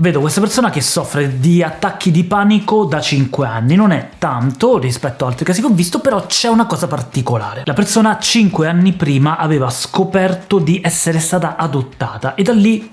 Vedo questa persona che soffre di attacchi di panico da 5 anni, non è tanto rispetto a altri casi che ho visto, però c'è una cosa particolare. La persona 5 anni prima aveva scoperto di essere stata adottata e da lì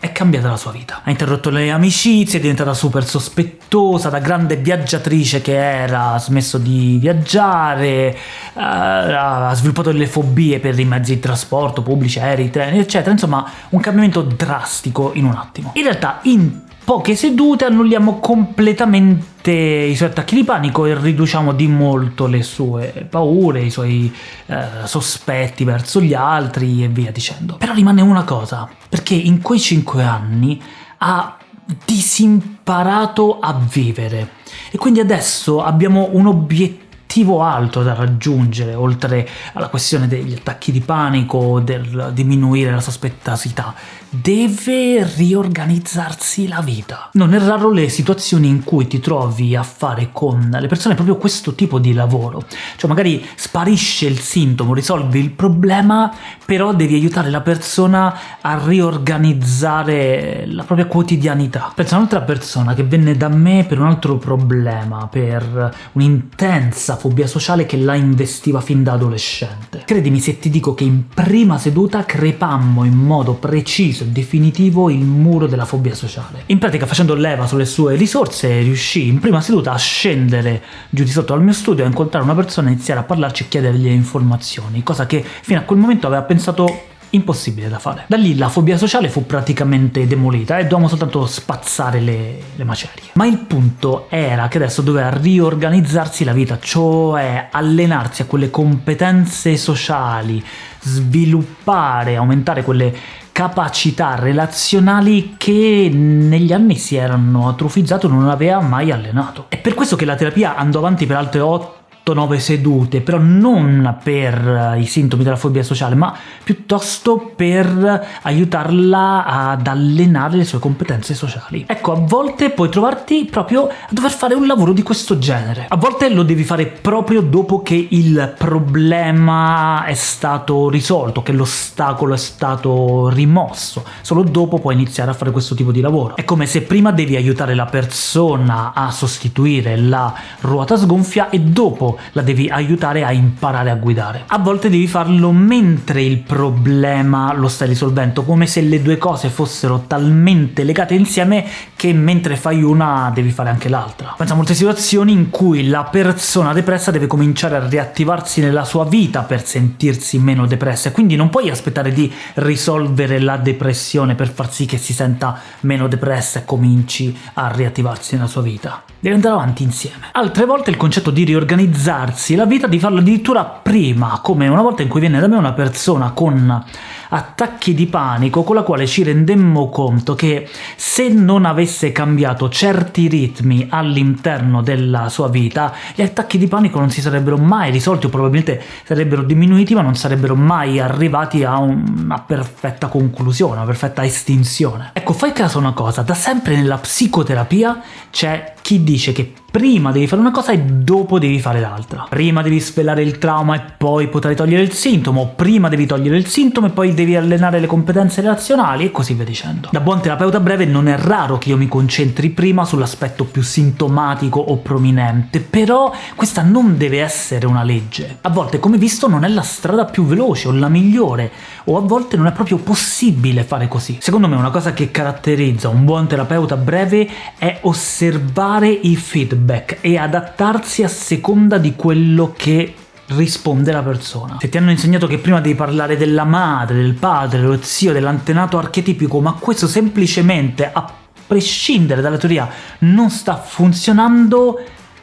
è cambiata la sua vita. Ha interrotto le amicizie, è diventata super sospettosa, da grande viaggiatrice che era, ha smesso di viaggiare, eh, ha sviluppato delle fobie per i mezzi di trasporto, pubblici, aerei, treni, eccetera, insomma un cambiamento drastico in un attimo. In realtà in poche sedute annulliamo completamente i suoi attacchi di panico e riduciamo di molto le sue paure, i suoi eh, sospetti verso gli altri e via dicendo. Però rimane una cosa, perché in quei 5 anni ha disimparato a vivere e quindi adesso abbiamo un obiettivo obiettivo alto da raggiungere, oltre alla questione degli attacchi di panico, del diminuire la sospettosità, deve riorganizzarsi la vita. Non è raro le situazioni in cui ti trovi a fare con le persone proprio questo tipo di lavoro, cioè magari sparisce il sintomo, risolvi il problema, però devi aiutare la persona a riorganizzare la propria quotidianità. Penso a un'altra persona che venne da me per un altro problema, per un'intensa fobia sociale che la investiva fin da adolescente. Credimi se ti dico che in prima seduta crepammo in modo preciso e definitivo il muro della fobia sociale. In pratica facendo leva sulle sue risorse riuscì in prima seduta a scendere giù di sotto al mio studio, a incontrare una persona, iniziare a parlarci e chiedergli informazioni, cosa che fino a quel momento aveva pensato impossibile da fare. Da lì la fobia sociale fu praticamente demolita e dovevamo soltanto spazzare le, le macerie. Ma il punto era che adesso doveva riorganizzarsi la vita, cioè allenarsi a quelle competenze sociali, sviluppare, aumentare quelle capacità relazionali che negli anni si erano atrofizzate e non aveva mai allenato. È per questo che la terapia andò avanti per altre 8 8-9 sedute, però non per i sintomi della fobia sociale, ma piuttosto per aiutarla ad allenare le sue competenze sociali. Ecco, a volte puoi trovarti proprio a dover fare un lavoro di questo genere. A volte lo devi fare proprio dopo che il problema è stato risolto, che l'ostacolo è stato rimosso. Solo dopo puoi iniziare a fare questo tipo di lavoro. È come se prima devi aiutare la persona a sostituire la ruota sgonfia e dopo la devi aiutare a imparare a guidare. A volte devi farlo mentre il problema lo stai risolvendo, come se le due cose fossero talmente legate insieme che mentre fai una devi fare anche l'altra. Pensa a molte situazioni in cui la persona depressa deve cominciare a riattivarsi nella sua vita per sentirsi meno depressa, e quindi non puoi aspettare di risolvere la depressione per far sì che si senta meno depressa e cominci a riattivarsi nella sua vita. Devi andare avanti insieme. Altre volte il concetto di riorganizzare organizzarsi la vita, di farlo addirittura prima, come una volta in cui viene da me una persona con attacchi di panico con la quale ci rendemmo conto che se non avesse cambiato certi ritmi all'interno della sua vita, gli attacchi di panico non si sarebbero mai risolti o probabilmente sarebbero diminuiti ma non sarebbero mai arrivati a una perfetta conclusione, una perfetta estinzione. Ecco, fai caso a una cosa, da sempre nella psicoterapia c'è chi dice che prima devi fare una cosa e dopo devi fare l'altra. Prima devi svelare il trauma e poi potrai togliere il sintomo, prima devi togliere il sintomo e poi devi allenare le competenze relazionali e così via dicendo. Da buon terapeuta breve non è raro che io mi concentri prima sull'aspetto più sintomatico o prominente, però questa non deve essere una legge. A volte, come visto, non è la strada più veloce o la migliore, o a volte non è proprio possibile fare così. Secondo me una cosa che caratterizza un buon terapeuta breve è osservare i feedback e adattarsi a seconda di quello che risponde la persona. Se ti hanno insegnato che prima devi parlare della madre, del padre, dello zio, dell'antenato archetipico, ma questo semplicemente, a prescindere dalla teoria, non sta funzionando,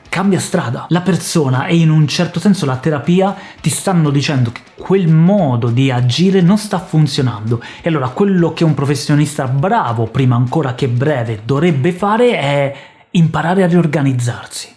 cambia strada. La persona e in un certo senso la terapia ti stanno dicendo che quel modo di agire non sta funzionando e allora quello che un professionista bravo, prima ancora che breve, dovrebbe fare è imparare a riorganizzarsi.